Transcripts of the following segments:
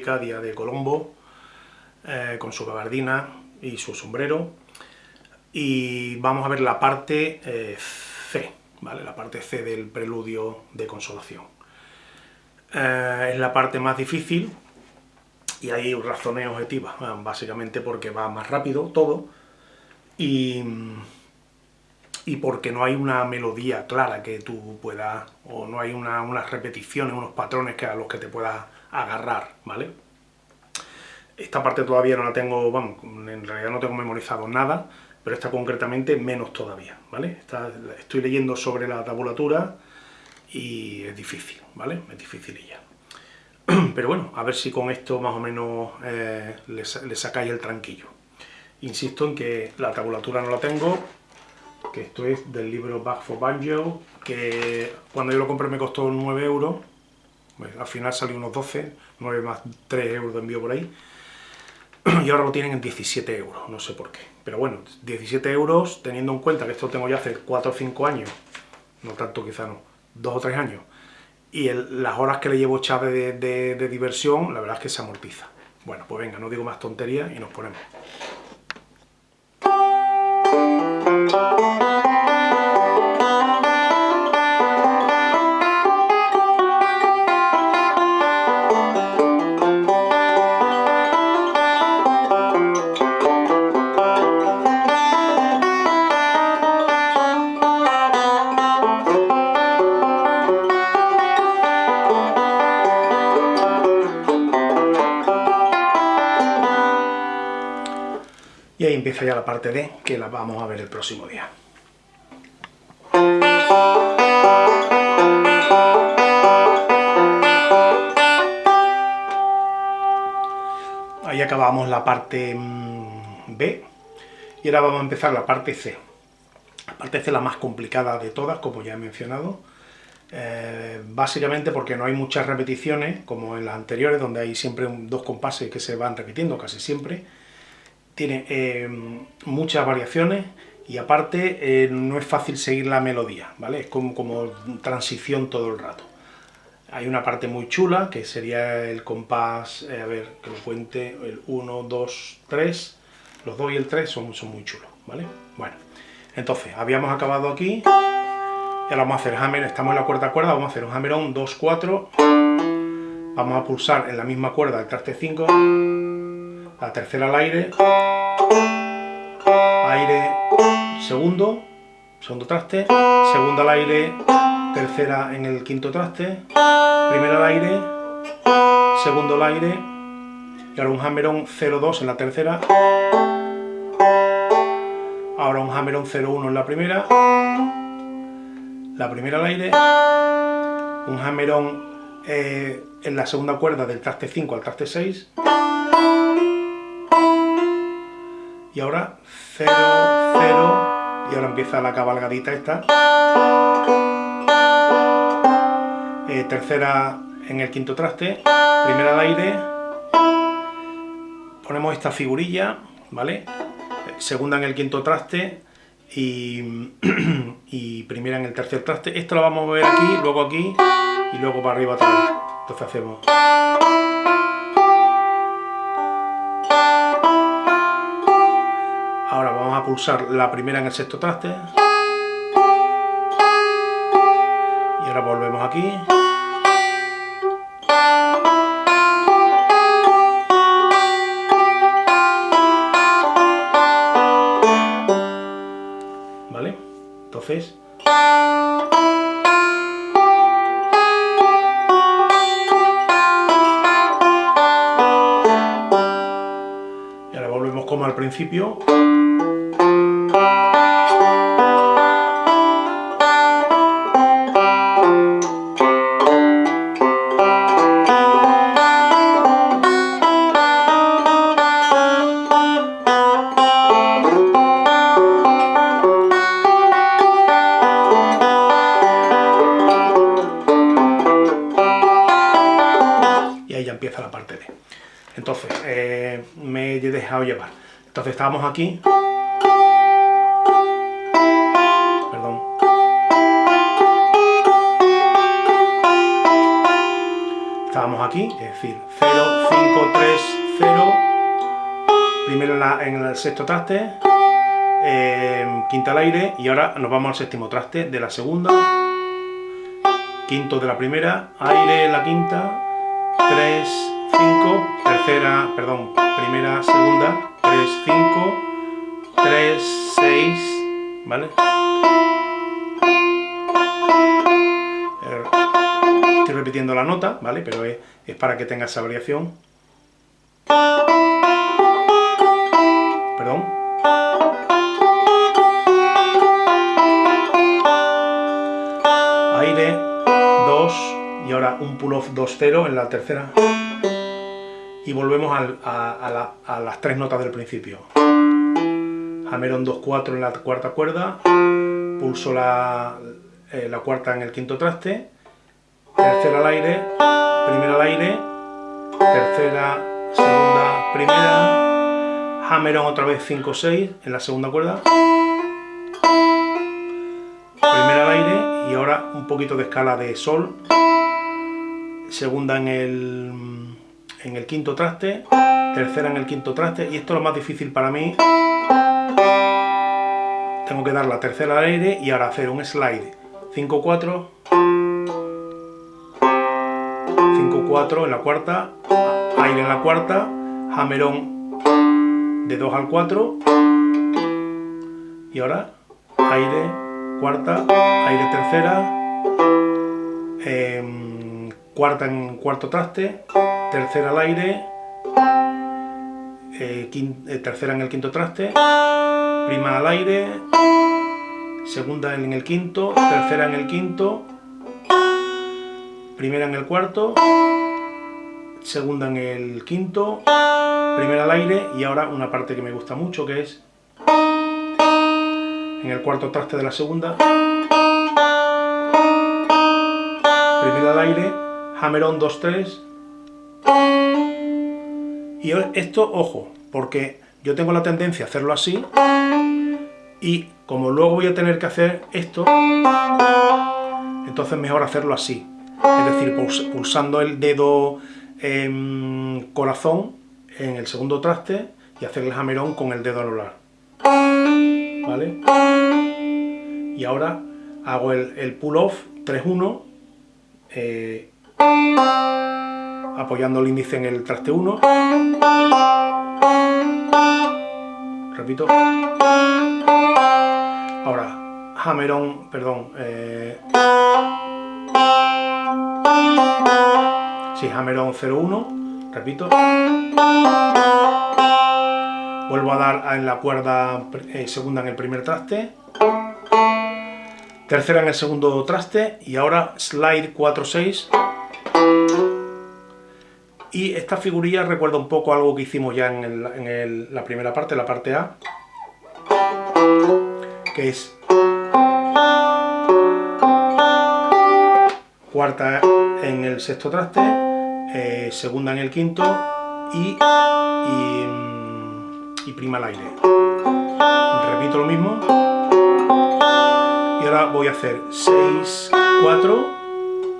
12 de octubre, descubrimiento de América, día de Colombo, eh, con su gabardina y su sombrero. Y vamos a ver la parte eh, C, ¿vale? La parte C del preludio de consolación. Eh, es la parte más difícil, y hay razones objetivas, básicamente porque va más rápido todo, y y porque no hay una melodía clara que tú puedas, o no hay unas repeticiones, unos patrones que a los que te puedas agarrar, ¿vale? Esta parte todavía no la tengo, vamos, en realidad no tengo memorizado nada, pero esta concretamente menos todavía, ¿vale? estoy leyendo sobre la tabulatura y es difícil, ¿vale? Es dificililla. Pero bueno, a ver si con esto más o menos eh, le, le sacáis el tranquillo. Insisto en que la tabulatura no la tengo, que esto es del libro Back for Banjo, que cuando yo lo compré me costó 9 euros, al final salió unos 12, 9 más 3 euros de envío por ahí, y ahora lo tienen en 17 euros, no sé por qué. Pero bueno, 17 euros, teniendo en cuenta que esto lo tengo ya hace 4 o 5 años, no tanto quizá no, 2 o 3 años, y las horas que le llevo echar de, de diversión, la verdad es que se amortiza. Bueno, pues venga, no digo más tonterías y nos ponemos. Y ahí empieza ya la parte D, que la vamos a ver el próximo día. Ahí acabamos la parte mm, B, y ahora vamos a empezar la parte C. La parte C es la más complicada de todas, como ya he mencionado, eh, básicamente porque no hay muchas repeticiones, como en las anteriores, donde hay siempre dos compases que se van repitiendo casi siempre, tiene eh, muchas variaciones y aparte eh, no es fácil seguir la melodía, ¿vale? Es como, como transición todo el rato. Hay una parte muy chula, que sería el compás, eh, a ver, que lo cuente, el 1, 2, 3, los 2 y el 3 son, son muy chulos, ¿vale? Bueno, entonces, habíamos acabado aquí, y ahora vamos a hacer hammer, estamos en la cuarta cuerda, vamos a hacer un hammer on 2, 4, vamos a pulsar en la misma cuerda el traste 5, la tercera al aire, aire, segundo, segundo traste, segunda al aire, tercera en el quinto traste, primera al aire, segundo al aire, y ahora un hammer-on 0-2 en la tercera, ahora un hammer-on 0-1 en la primera, la primera al aire, un hammer-on eh, en la segunda cuerda del traste 5 al traste 6, y ahora 0, 0, y ahora empieza la cabalgadita esta. Eh, tercera en el quinto traste, primera al aire, ponemos esta figurilla, ¿vale? Segunda en el quinto traste y, y primera en el tercer traste. Esto lo vamos a ver aquí, luego aquí y luego para arriba otra vez. Entonces hacemos... pulsar la primera en el sexto traste. Y ahora volvemos aquí. ¿Vale? Entonces... Volvemos como al principio. Entonces, eh, me he dejado llevar. Entonces estábamos aquí. Perdón. Estábamos aquí, es decir, 0, 5, 3, 0, primero en, el sexto traste, eh, quinta al aire, y ahora nos vamos al séptimo traste de la segunda, quinto de la primera, aire en la quinta, 3, 5, tercera, perdón, primera, segunda, 3, 5, 3, 6, ¿vale? Estoy repitiendo la nota, ¿vale? Pero es, es para que tenga esa variación. Perdón. Aire, 2, y ahora un pull-off 2-0 en la tercera. Y volvemos a, las tres notas del principio. Hammer-on 2-4 en la cuarta cuerda, pulso la, eh, la cuarta en el quinto traste, tercera al aire, primera al aire, tercera, segunda, primera, hammer-on otra vez 5-6 en la segunda cuerda, primera al aire y ahora un poquito de escala de sol, segunda en el, en el quinto traste, tercera en el quinto traste, y esto es lo más difícil para mí. Tengo que dar la tercera al aire y ahora hacer un slide. 5-4, 5-4 en la cuarta, aire en la cuarta, hammer-on de 2 al 4, y ahora aire, cuarta, aire tercera, eh, cuarta en cuarto traste, tercera al aire, eh, eh, tercera en el quinto traste, prima al aire, segunda en el quinto, tercera en el quinto, primera en el cuarto, segunda en el quinto, primera al aire y ahora una parte que me gusta mucho que es en el cuarto traste de la segunda, primera al aire, Hammer-on 2-3. Y esto, ojo, porque yo tengo la tendencia a hacerlo así, y como luego voy a tener que hacer esto, entonces mejor hacerlo así. Es decir, pulsando el dedo corazón en el segundo traste y hacer el hammer-on con el dedo anular. ¿Vale? Y ahora hago el, pull-off 3-1 apoyando el índice en el traste 1. Repito. Ahora, hammer-on, perdón. Eh, sí, hammer-on 0-1, repito. Vuelvo a dar en la cuerda eh, segunda en el primer traste. Tercera en el segundo traste y ahora slide 4-6 y esta figurilla recuerda un poco algo que hicimos ya en, la primera parte, la parte A, que es cuarta en el sexto traste, eh, segunda en el quinto y, y, prima al aire. Repito lo mismo. Y ahora voy a hacer 6, 4,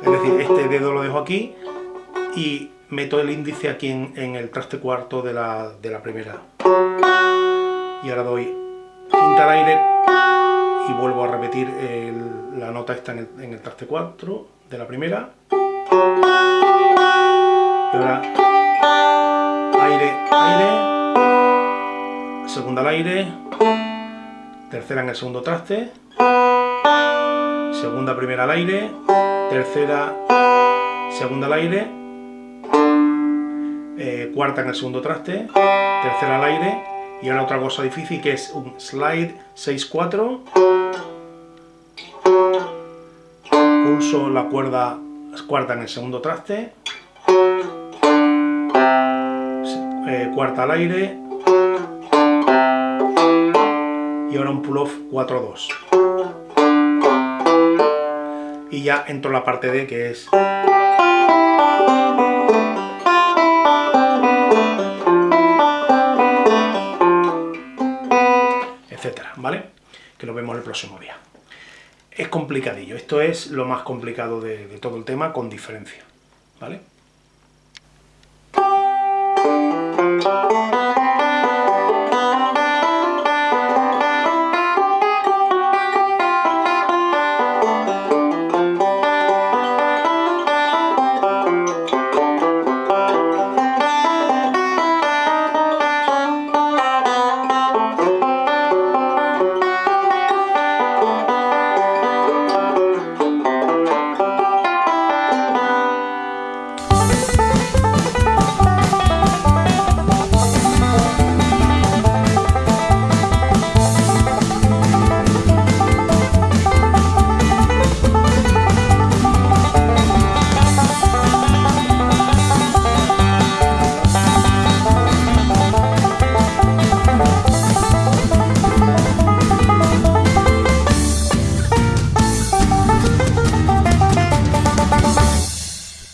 es decir, este dedo lo dejo aquí y meto el índice aquí en, el traste cuarto de la, primera. Y ahora doy quinta al aire y vuelvo a repetir la nota esta en el, traste cuarto de la primera. Y ahora aire, aire, segunda al aire, tercera en el segundo traste, segunda primera al aire, tercera segunda al aire, eh, cuarta en el segundo traste, tercera al aire, y ahora otra cosa difícil que es un slide 6-4, pulso la cuerda cuarta en el segundo traste, eh, cuarta al aire, y ahora un pull-off 4-2. Y ya entro la parte D que es ¿vale? Que nos vemos el próximo día. Es complicadillo, esto es lo más complicado de, de todo el tema, con diferencia, ¿vale?